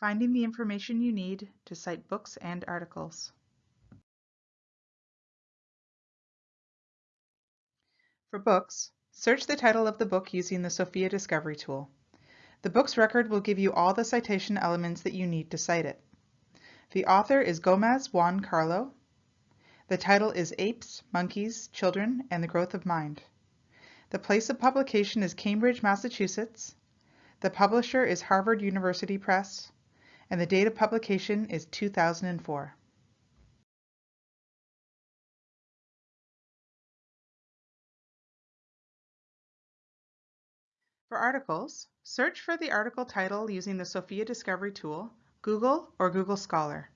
Finding the information you need to cite books and articles. For books, search the title of the book using the Sofia Discovery tool. The book's record will give you all the citation elements that you need to cite it. The author is Gomez Juan Carlo. The title is Apes, Monkeys, Children, and the Growth of Mind. The place of publication is Cambridge, Massachusetts. The publisher is Harvard University Press and the date of publication is 2004. For articles, search for the article title using the Sofia Discovery tool, Google, or Google Scholar.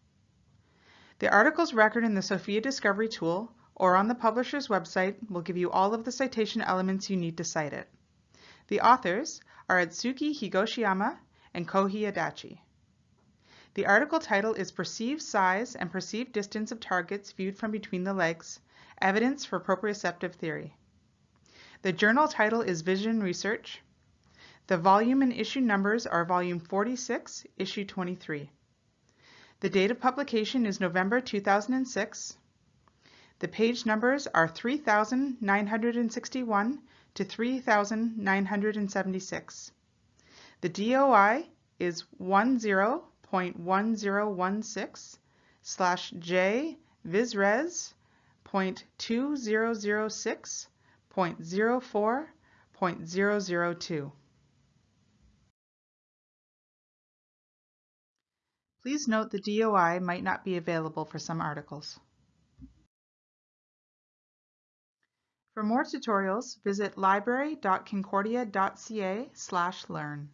The article's record in the Sofia Discovery tool or on the publisher's website will give you all of the citation elements you need to cite it. The authors are Atsuki Higashiyama and Kohei Adachi. The article title is Perceived Size and Perceived Distance of Targets Viewed from Between the Legs, Evidence for Proprioceptive Theory. The journal title is Vision Research. The volume and issue numbers are volume 46, issue 23. The date of publication is November 2006. The page numbers are 3961 to 3976. The DOI is 10 0.1016 slash J visres point two zero zero six point zero four point zero zero two. Please note the DOI might not be available for some articles. For more tutorials, visit library.concordia.ca slash learn.